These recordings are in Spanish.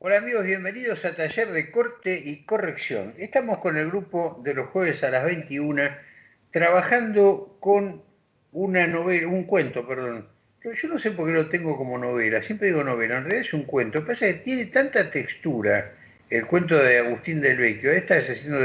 Hola amigos, bienvenidos a Taller de Corte y Corrección. Estamos con el grupo de los jueves a las 21 trabajando con una novela, un cuento, perdón. Yo no sé por qué lo tengo como novela, siempre digo novela, en realidad es un cuento. Lo que pasa es que tiene tanta textura el cuento de Agustín del Vecchio. Esta es haciendo,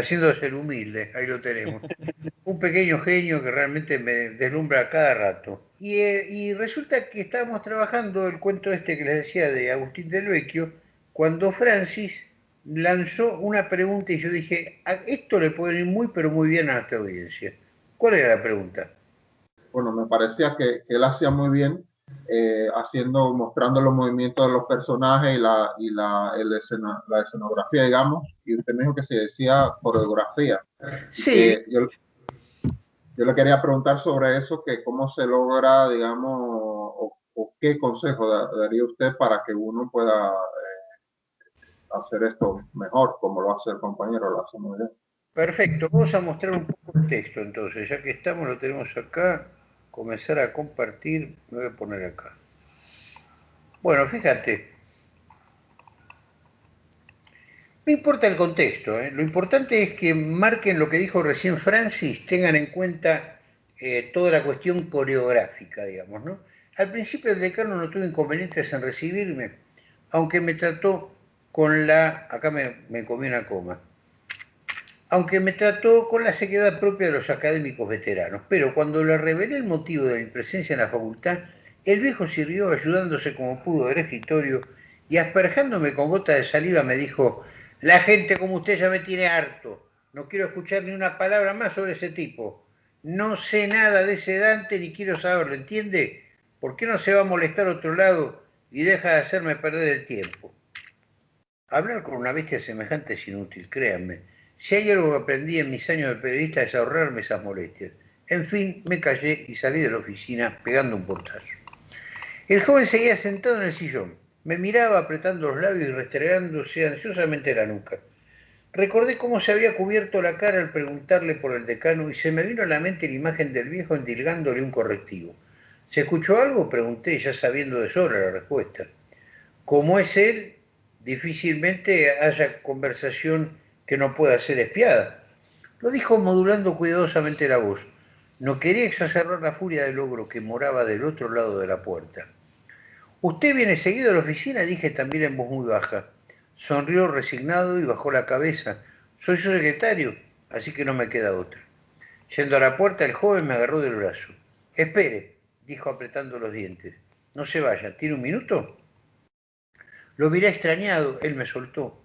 haciendo ser humilde, ahí lo tenemos. Un pequeño genio que realmente me deslumbra cada rato. Eh, y, resulta que estábamos trabajando el cuento este que les decía de Agustín del Vecchio, cuando Francis lanzó una pregunta y yo dije, esto le puede ir muy, pero muy bien a nuestra audiencia. ¿Cuál era la pregunta? Bueno, me parecía que, él hacía muy bien eh, haciendo, mostrando los movimientos de los personajes y la, y la, la escenografía, digamos, y usted me dijo que se decía coreografía. Sí. Yo, yo le quería preguntar sobre eso, que cómo se logra, digamos, o, qué consejo daría usted para que uno pueda eh, hacer esto mejor, como lo hace el compañero, lo hace muy bien. Perfecto, vamos a mostrar un poco el texto entonces, ya que estamos, lo tenemos acá, comenzar a compartir, me voy a poner acá. Bueno, fíjate, No importa el contexto, ¿eh? lo importante es que marquen lo que dijo recién Francis, tengan en cuenta eh, toda la cuestión coreográfica, digamos, ¿no? Al principio el decano no tuvo inconvenientes en recibirme, aunque me trató con la, acá me, me comí una coma, aunque me trató con la sequedad propia de los académicos veteranos, pero cuando le revelé el motivo de mi presencia en la facultad, el viejo sirvió ayudándose como pudo del escritorio y asperjándome con gota de saliva me dijo, la gente como usted ya me tiene harto. No quiero escuchar ni una palabra más sobre ese tipo. No sé nada de ese Dante ni quiero saberlo, ¿entiende? ¿Por qué no se va a molestar otro lado y deja de hacerme perder el tiempo? Hablar con una bestia semejante es inútil, créanme. Si hay algo que aprendí en mis años de periodista es ahorrarme esas molestias. En fin, me callé y salí de la oficina pegando un portazo. El joven seguía sentado en el sillón. Me miraba apretando los labios y restregándose ansiosamente la nuca. Recordé cómo se había cubierto la cara al preguntarle por el decano y se me vino a la mente la imagen del viejo endilgándole un correctivo. ¿Se escuchó algo? Pregunté, ya sabiendo de sobra la respuesta. Como es él, difícilmente haya conversación que no pueda ser espiada. Lo dijo modulando cuidadosamente la voz. No quería exacerbar la furia del ogro que moraba del otro lado de la puerta. Usted viene seguido a la oficina, dije también en voz muy baja. Sonrió resignado y bajó la cabeza. Soy su secretario, así que no me queda otra. Yendo a la puerta, el joven me agarró del brazo. Espere, dijo apretando los dientes. No se vaya, ¿tiene un minuto? Lo miré extrañado, él me soltó.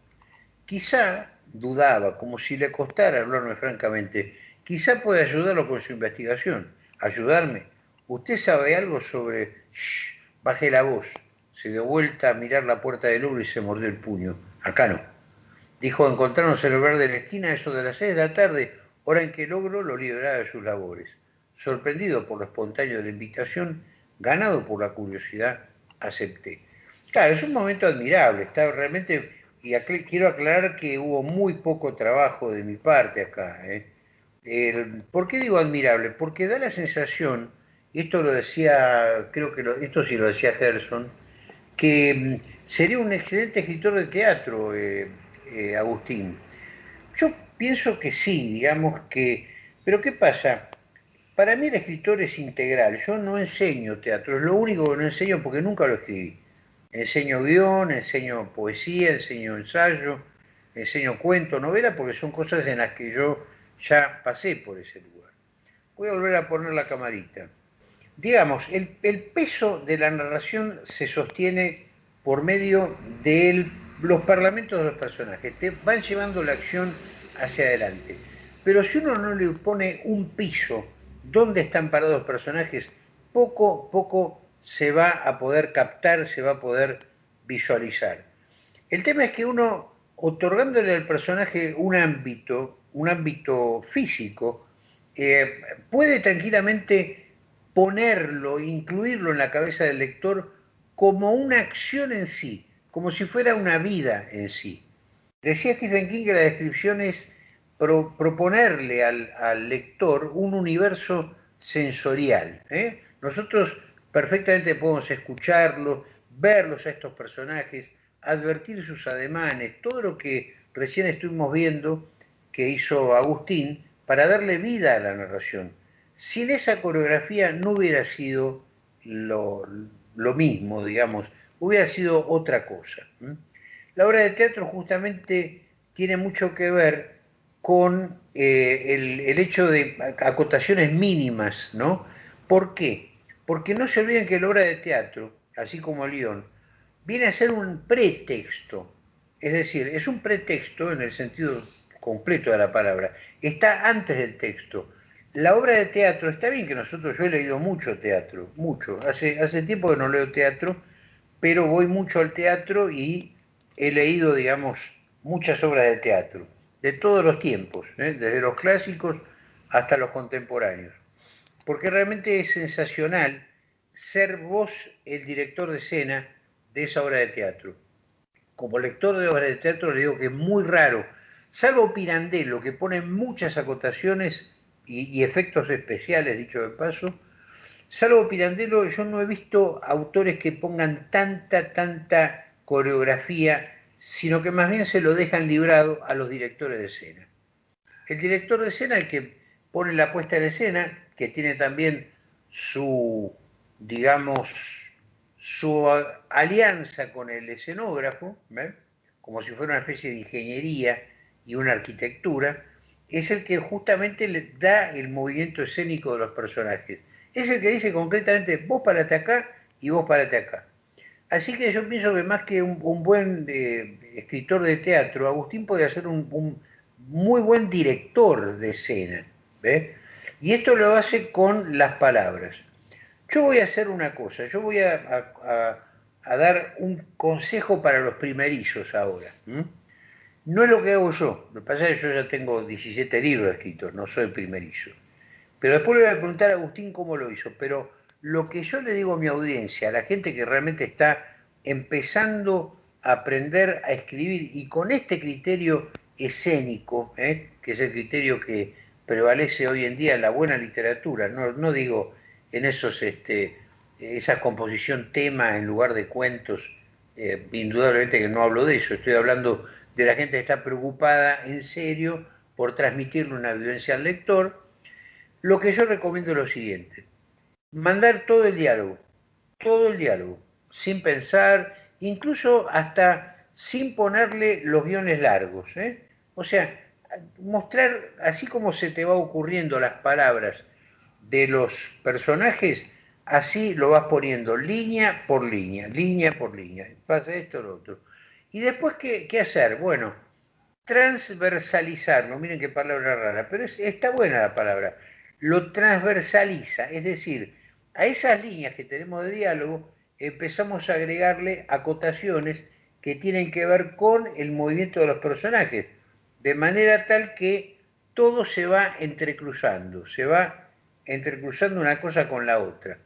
Quizá, dudaba, como si le costara hablarme francamente, quizá pueda ayudarlo con su investigación. ¿Ayudarme? ¿Usted sabe algo sobre... Bajé la voz. Se dio vuelta a mirar la puerta del Louvre y se mordió el puño. Acá no. Dijo encontrarnos en el lugar de la esquina eso de las seis de la tarde, hora en que logro lo liberaba de sus labores. Sorprendido por lo espontáneo de la invitación, ganado por la curiosidad, acepté. Claro, es un momento admirable. Está realmente, y quiero aclarar que hubo muy poco trabajo de mi parte acá. ¿eh? ¿Por qué digo admirable? Porque da la sensación esto lo decía, creo que esto sí lo decía Gerson, que mm, sería un excelente escritor de teatro, eh, eh, Agustín. Yo pienso que sí, digamos que, pero ¿qué pasa? Para mí el escritor es integral, yo no enseño teatro, es lo único que no enseño porque nunca lo escribí. Enseño guion, enseño poesía, enseño ensayo, enseño cuento, novela, porque son cosas en las que yo ya pasé por ese lugar. Voy a volver a poner la camarita digamos, el, peso de la narración se sostiene por medio de los parlamentos de los personajes, te van llevando la acción hacia adelante. Pero si uno no le pone un piso donde están parados los personajes, poco, poco se va a poder captar, se va a poder visualizar. El tema es que uno, otorgándole al personaje un ámbito, un ámbito físico, eh, puede tranquilamente ponerlo, incluirlo en la cabeza del lector como una acción en sí, como si fuera una vida en sí. Decía Stephen King que la descripción es proponerle al, lector un universo sensorial. ¿eh? Nosotros perfectamente podemos escucharlos, verlos a estos personajes, advertir sus ademanes, todo lo que recién estuvimos viendo que hizo Agustín para darle vida a la narración. Sin esa coreografía no hubiera sido lo, mismo, digamos, hubiera sido otra cosa. La obra de teatro justamente tiene mucho que ver con eh, el, hecho de acotaciones mínimas, ¿no? ¿Por qué? Porque no se olviden que la obra de teatro, así como León, viene a ser un pretexto, es decir, es un pretexto en el sentido completo de la palabra, está antes del texto. La obra de teatro, está bien que nosotros, yo he leído mucho teatro, mucho, hace, hace tiempo que no leo teatro, pero voy mucho al teatro y he leído, digamos, muchas obras de teatro, de todos los tiempos, ¿eh? desde los clásicos hasta los contemporáneos, porque realmente es sensacional ser vos el director de escena de esa obra de teatro. Como lector de obras de teatro le digo que es muy raro, salvo Pirandello, que pone muchas acotaciones y, efectos especiales, dicho de paso, salvo Pirandello, yo no he visto autores que pongan tanta, tanta coreografía, sino que más bien se lo dejan librado a los directores de escena. El director de escena, el que pone la puesta en escena, que tiene también su, digamos, su alianza con el escenógrafo, como si fuera una especie de ingeniería y una arquitectura, es el que justamente le da el movimiento escénico de los personajes. Es el que dice concretamente, vos parate acá y vos parate acá. Así que yo pienso que más que un, buen eh, escritor de teatro, Agustín podría ser un, muy buen director de escena. Y esto lo hace con las palabras. Yo voy a hacer una cosa, yo voy a, dar un consejo para los primerizos ahora. No es lo que hago yo, lo que pasa es que yo ya tengo 17 libros escritos, no soy primerizo. Pero después le voy a preguntar a Agustín cómo lo hizo. Pero lo que yo le digo a mi audiencia, a la gente que realmente está empezando a aprender a escribir y con este criterio escénico, ¿eh? que es el criterio que prevalece hoy en día la buena literatura, no, no digo en esos, este, esa composición tema en lugar de cuentos, eh, indudablemente que no hablo de eso, estoy hablando de la gente que está preocupada en serio por transmitirle una vivencia al lector, lo que yo recomiendo es lo siguiente, mandar todo el diálogo, todo el diálogo, sin pensar, incluso hasta sin ponerle los guiones largos. ¿eh? O sea, mostrar así como se te va ocurriendo las palabras de los personajes, así lo vas poniendo línea por línea, línea por línea. Pasa esto, lo otro. Y después, ¿qué, hacer? Bueno, transversalizarlo. Miren qué palabra rara, pero está buena la palabra. Lo transversaliza, es decir, a esas líneas que tenemos de diálogo empezamos a agregarle acotaciones que tienen que ver con el movimiento de los personajes, de manera tal que todo se va entrecruzando, se va entrecruzando una cosa con la otra.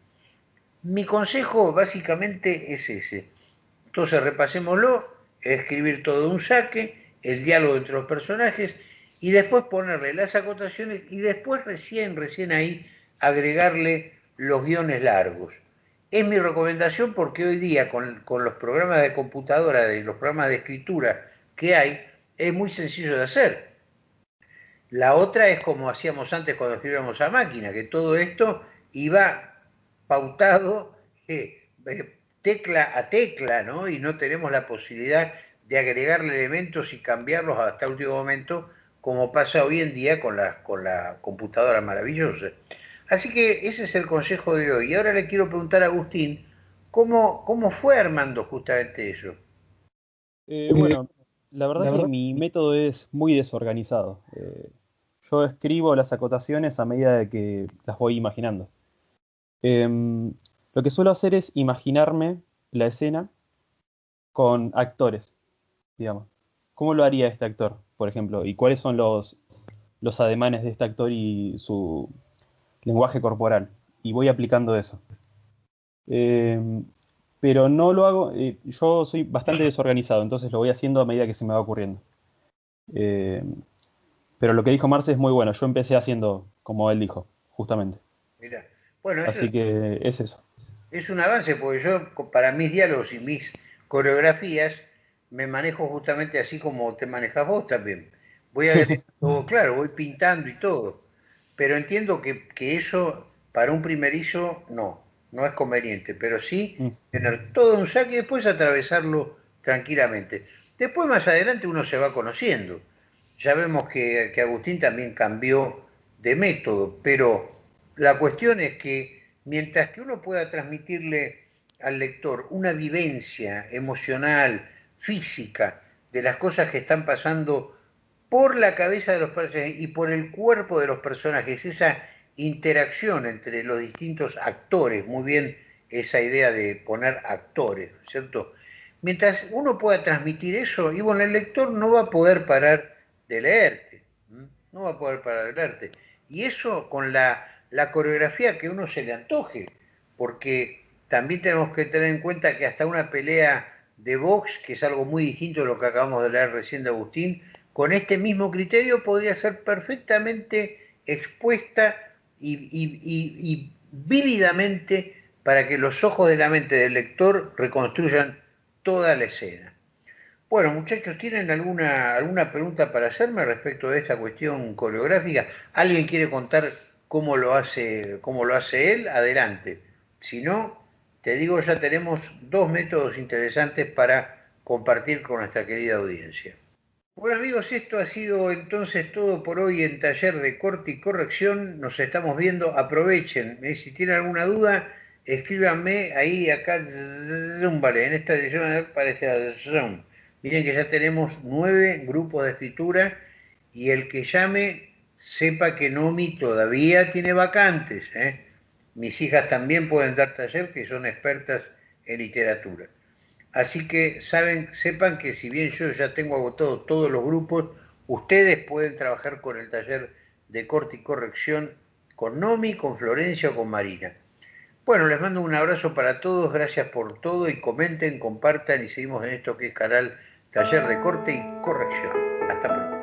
Mi consejo básicamente es ese. Entonces repasémoslo, escribir todo un saque, el diálogo entre los personajes y después ponerle las acotaciones y después recién, recién ahí agregarle los guiones largos. Es mi recomendación porque hoy día con, con los programas de computadora, de los programas de escritura que hay, es muy sencillo de hacer. La otra es como hacíamos antes cuando escribíamos a máquina, que todo esto iba pautado eh, eh, tecla a tecla, ¿no? Y no tenemos la posibilidad de agregarle elementos y cambiarlos hasta el último momento, como pasa hoy en día con la, con computadora maravillosa. Así que ese es el consejo de hoy. Y ahora le quiero preguntar a Agustín, ¿cómo, cómo fue armando justamente eso? Eh, bueno, la verdad, es que mi método es muy desorganizado. Eh, yo escribo las acotaciones a medida de que las voy imaginando. Em, lo que suelo hacer es imaginarme la escena con actores, digamos. ¿Cómo lo haría este actor, por ejemplo? ¿Y cuáles son los, los ademanes de este actor y su lenguaje corporal? Y voy aplicando eso. Em, pero no lo hago, eh, yo soy bastante desorganizado, entonces lo voy haciendo a medida que se me va ocurriendo. Eh, pero lo que dijo Marce es muy bueno, yo empecé haciendo como él dijo, justamente. Mira, bueno, así que es eso. Es un avance, porque yo para mis diálogos y mis coreografías, me manejo justamente así como te manejas vos también. Voy a todo claro, voy pintando y todo. Pero entiendo que, que eso para un primerizo no, no es conveniente, pero sí mm. tener todo un saque y después atravesarlo tranquilamente. Después más adelante uno se va conociendo. Ya vemos que, que Agustín también cambió de método, pero la cuestión es que mientras que uno pueda transmitirle al lector una vivencia emocional, física, de las cosas que están pasando por la cabeza de los personajes y por el cuerpo de los personajes, esa interacción entre los distintos actores, muy bien esa idea de poner actores, ¿cierto? Mientras uno pueda transmitir eso, y bueno, el lector no va a poder parar de leerte, no va a poder parar de leerte. Y eso con la, la coreografía que uno se le antoje, porque también tenemos que tener en cuenta que hasta una pelea de box, que es algo muy distinto de lo que acabamos de leer recién de Agustín, con este mismo criterio podría ser perfectamente expuesta y, vívidamente para que los ojos de la mente del lector reconstruyan toda la escena. Bueno, muchachos, ¿tienen alguna, alguna pregunta para hacerme respecto de esta cuestión coreográfica? ¿Alguien quiere contar cómo lo hace, cómo lo hace él? Adelante. Si no, te digo, ya tenemos dos métodos interesantes para compartir con nuestra querida audiencia. Bueno amigos, esto ha sido entonces todo por hoy en taller de corte y corrección. Nos estamos viendo, aprovechen. ¿eh? Si tienen alguna duda, escríbanme ahí acá, vale, en esta edición para este Zoom. Miren que ya tenemos nueve grupos de escritura y el que llame sepa que Nomi todavía tiene vacantes. ¿eh? Mis hijas también pueden dar taller, que son expertas en literatura. Así que saben, sepan que si bien yo ya tengo agotado todos los grupos, ustedes pueden trabajar con el taller de corte y corrección con Nomi, con Florencia o con Marina. Bueno, les mando un abrazo para todos, gracias por todo y comenten, compartan y seguimos en esto que es canal Taller de Corte y Corrección. Hasta pronto.